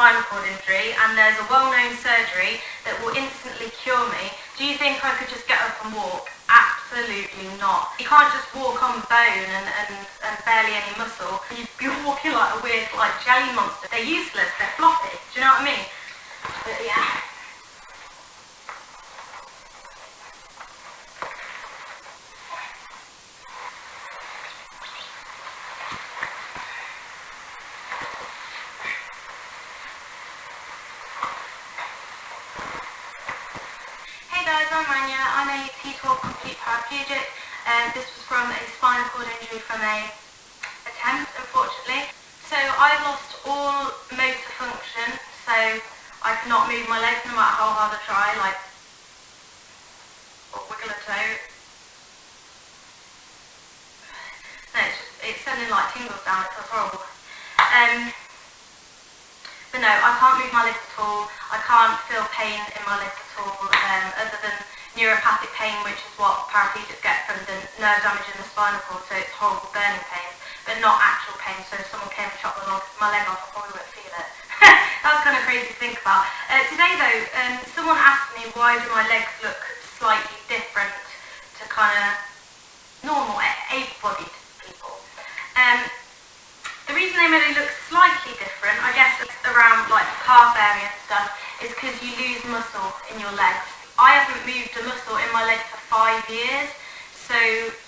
spinal cord injury and there's a well-known surgery that will instantly cure me, do you think I could just get up and walk? Absolutely not. You can't just walk on bone and, and, and barely any muscle. You'd be walking like a weird like jelly monster. They're useless, they're floppy. Do you know what I mean? But yeah. guys, I'm Rania. I'm a T12 complete paraplegic um, this was from a spinal cord injury from a attempt, unfortunately. So I've lost all motor function, so I cannot move my legs no matter how hard I try, like or wiggle a toe. No, it's, just, it's sending like tingles down, it's horrible. Um, but no, I can't move my legs at all. I can't feel pain in my legs at all, um, other than neuropathic pain, which is what paraplegics get from the nerve damage in the spinal cord, so it's horrible burning pain, but not actual pain. So if someone came and chopped my leg off, I probably wouldn't feel it. That's kind of crazy to think about. Uh, today though, um, someone asked me why do my legs look slightly different to kind of normal, able-bodied people. Um, the reason they maybe look slightly different, I guess around like the calf area and stuff, is because you lose muscle in your legs. I haven't moved a muscle in my leg for five years, so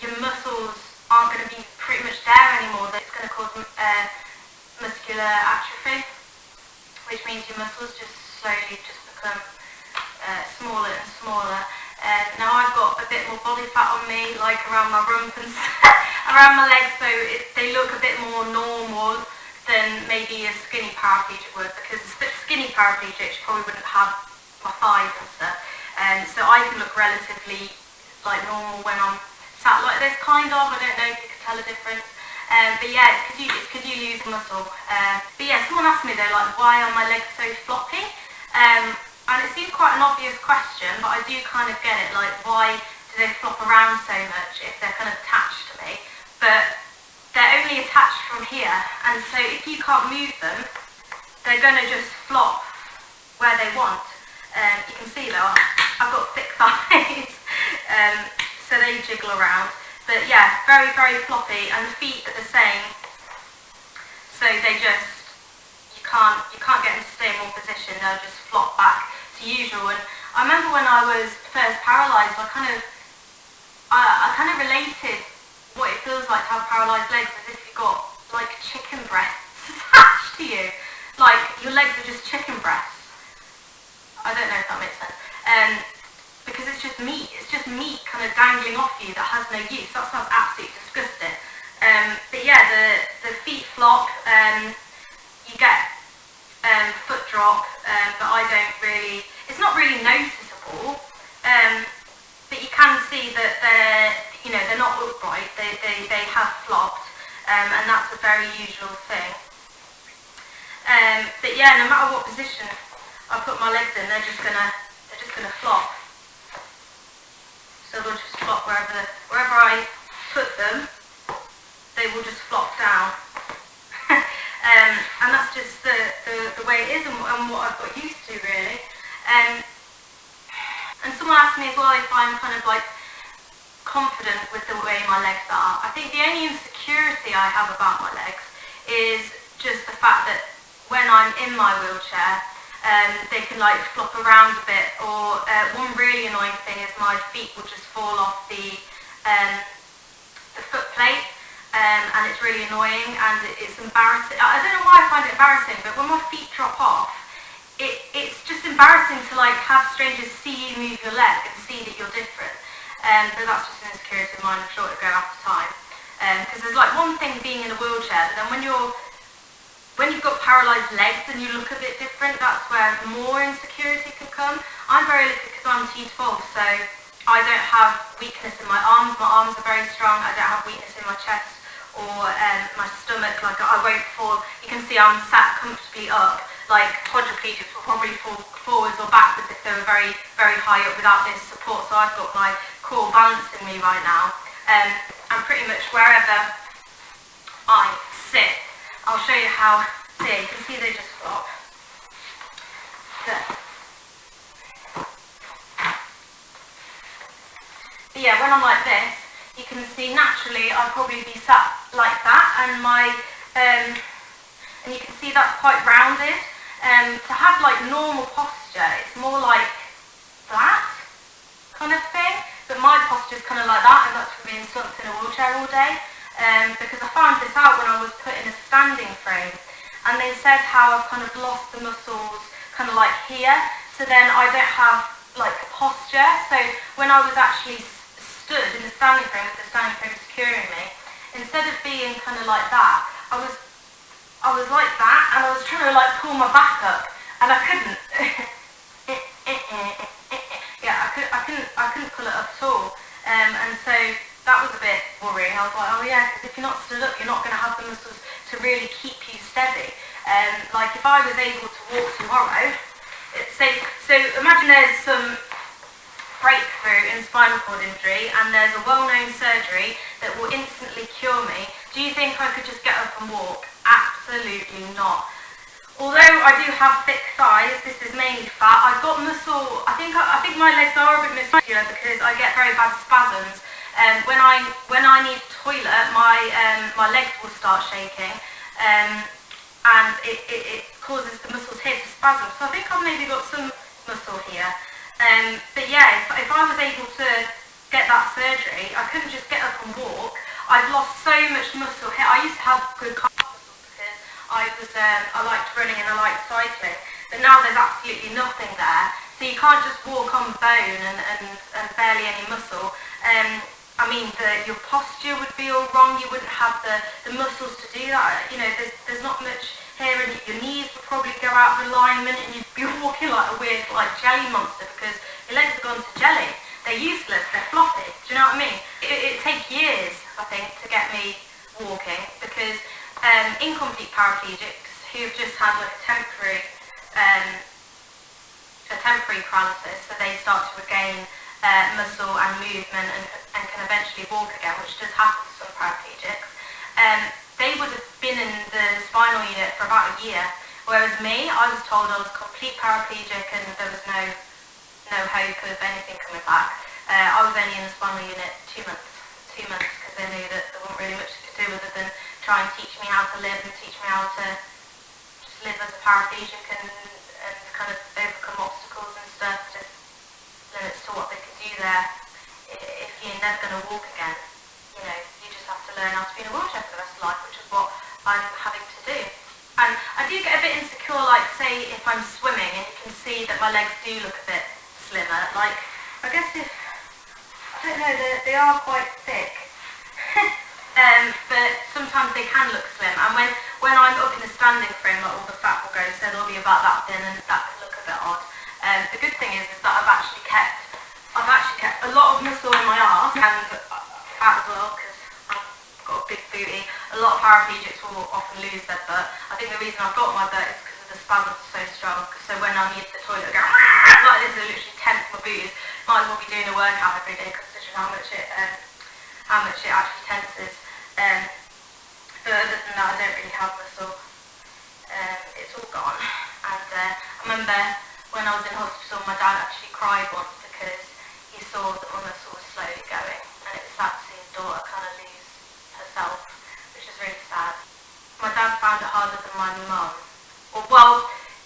your muscles aren't going to be pretty much there anymore. That's going to cause uh, muscular atrophy, which means your muscles just slowly just become uh, smaller and smaller. Uh, now I've got a bit more body fat on me, like around my rump and around my legs, so it, they look a bit more normal than maybe a skinny paraplegic would, because a skinny paraplegic probably wouldn't have my thighs and stuff. So I can look relatively like normal when I'm sat like this, kind of. I don't know if you can tell a difference. Um, but yeah, it's because you, you lose muscle. Uh, but yeah, someone asked me though, like, why are my legs so floppy? Um, and it seems quite an obvious question, but I do kind of get it, like, why do they flop around so much if they're kind of attached to me? but they're only attached from here and so if you can't move them they're going to just flop where they want um, you can see though I've got thick thighs. Um, so they jiggle around. But yeah very very floppy and the feet are the same. So they just you can't you can't get them to stay in one position. They'll just flop back to usual. And I remember when I was first paralysed I kind of I, I kind of related what it feels like to have paralysed legs as if you've got like chicken breasts attached to you. Like your legs are just chicken breasts. I don't know if that makes sense. Um, because it's just meat. It's just meat dangling off you that has no use. That sounds absolutely disgusting. Um, but yeah, the, the feet flop. Um, you get um, foot drop, um, but I don't really, it's not really noticeable. Um, but you can see that they're you know, they're not upright, they, they, they have flopped, um, and that's a very usual thing. But yeah, no matter what position I put my legs in, they're just gonna, they're just gonna flop. So they'll just flop wherever, wherever I put them, they will just flop down. um, and that's just the, the, the way it is and, and, what I've got used to really. Um, and someone asked me as well if I'm kind of like confident with the way my legs are. I think the only insecurity I have about my legs is just the fact that when I'm in my wheelchair, um, they can like flop around a bit or uh, one really annoying thing is my feet will just fall off the, um, the foot plate um, and it's really annoying and it's embarrassing. I don't know why I find it embarrassing but when my feet drop off it, it's just embarrassing to like have strangers see you move your leg and see that you're different um, but that's just an insecurity of mine, I'm sure it'll go after time. Because um, there's like one thing being in a wheelchair, but then when you're when you've got paralysed legs and you look a bit different, that's where more insecurity can come. I'm very lucky because I'm T12, so I don't have weakness in my arms. My arms are very strong. I don't have weakness in my chest or um, my stomach. Like I won't fall. You can see I'm sat comfortably up. Like quadriplegics will probably fall forwards or backwards if they were very, very high up without this support. So I've got my core balancing me right now. Um, and pretty much wherever I sit, I'll show you how, see, you can see they just flop. But, yeah, when I'm like this, you can see naturally I'd probably be sat like that and my, um, and you can see that's quite rounded. Um, to have like normal posture, it's more like flat kind of thing. But my posture is kind of like that and that's from being slumped in a wheelchair all day. Um, because I found this out when I was put in a standing frame and they said how I've kind of lost the muscles kind of like here so then I don't have like posture. So when I was actually stood in the standing frame with the standing frame securing me instead of being kind of like that I was I was like that and I was trying to like pull my back up and I couldn't. Yeah I, could, I couldn't I couldn't pull it up at all. Um, and so that was a bit worrying I was like oh yeah because if you're not stood up you're not going to have the muscles to really keep you steady um, like if I was able to walk tomorrow so, so imagine there's some breakthrough in spinal cord injury and there's a well-known surgery that will instantly cure me, do you think I could just get up and walk? Absolutely not. Although I do have thick thighs, this is mainly fat, I've got muscle, I think I think my legs are a bit muscular because I get very bad spasms. Um, when I when I need toilet, my um, my legs will start shaking, um, and it, it, it causes the muscles here to spasm. So I think I've maybe got some muscle here. Um, but yeah, if, if I was able to get that surgery, I couldn't just get up and walk. I've lost so much muscle here. I used to have good calf muscles because I was um, I liked running and I liked cycling. But now there's absolutely nothing there. So you can't just walk on bone and, and, and barely any muscle. Um, I mean, the, your posture would be all wrong. You wouldn't have the, the muscles to do that. You know, there's, there's not much here and your knees would probably go out of alignment and you'd be walking like a weird like jelly monster because your legs have gone to jelly. They're useless, they're floppy. Do you know what I mean? It, it takes years, I think, to get me walking because um, incomplete paraplegics who've just had like a temporary um, a temporary paralysis, so they start to regain uh, muscle and movement and, walk again, which does happen to some paraplegics. Um, they would have been in the spinal unit for about a year, whereas me, I was told I was complete paraplegic and there was no no hope of anything coming back. Uh, I was only in the spinal unit two months, two months, because they knew that there wasn't really much to do other than try and teach me how to live and teach me how to just live as a paraplegic and, and kind of overcome obstacles and stuff, just limits to what they could do there you're never going to walk again you know, you just have to learn how to be in a wheelchair for the rest of life, which is what I'm having to do. And I do get a bit insecure, like say if I'm swimming and you can see that my legs do look a bit slimmer, like I guess if, I don't know, they they are quite thick. um, but sometimes they can look slim. And when, when I'm up in the standing frame, like all the fat will go, so they'll be about that thin and that can look a bit odd. Um, the good thing is, is that I've actually kept, I've actually kept a lot of muscle in my arse and fat as well because I've got a big booty. A lot of paraplegics will often lose their butt. I think the reason I've got my butt is because the spasms so strong. So when I need the toilet, I go like this, I literally tense my booties. Might as well be doing a workout every day considering how much it um, how much it actually tenses. Um, but other than that, I don't really have muscle. Um, it's all gone. And uh, I remember when I was in hospital, my dad actually cried once because saw that my muscle was slowly going, and it was sad to daughter kind of lose herself, which is really sad. My dad found it harder than my mum. Well, well,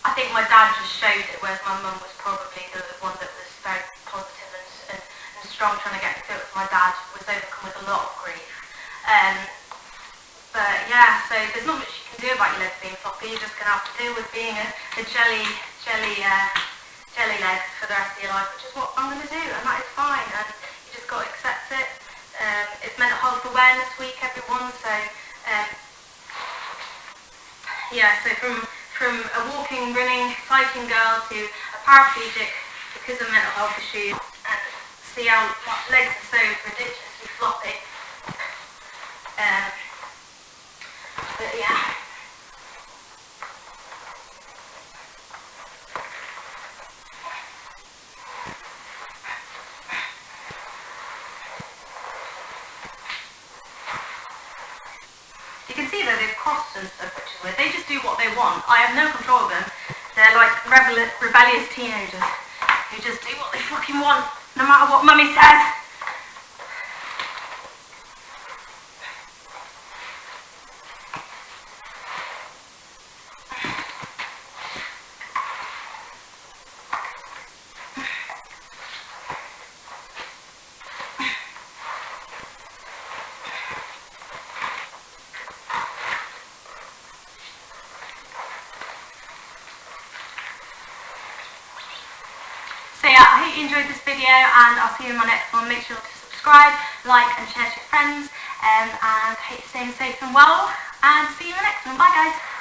I think my dad just showed it, whereas my mum was probably the one that was very positive and, and, and strong trying to get through it. My dad was overcome with a lot of grief. Um, but yeah, so there's not much you can do about your legs being floppy. You're just going to have to deal with being a, a jelly, jelly, uh, jelly leg for the rest of your life, which is what I'm going to do, and that is fine. And you just got to accept it. Um, it's Mental Health Awareness Week, everyone. So um, yeah, so from from a walking, running, cycling girl to a paraplegic because of mental health issues, and see how legs are so ridiculously floppy. Um, but yeah. You can see that they've crossed and stuff, which is weird. They just do what they want. I have no control of them. They're like rebellious teenagers who just do what they fucking want, no matter what mummy says. Yeah, I hope you enjoyed this video and I'll see you in my next one. Make sure to subscribe, like and share to your friends um, and hope you're staying safe and well and see you in the next one. Bye guys!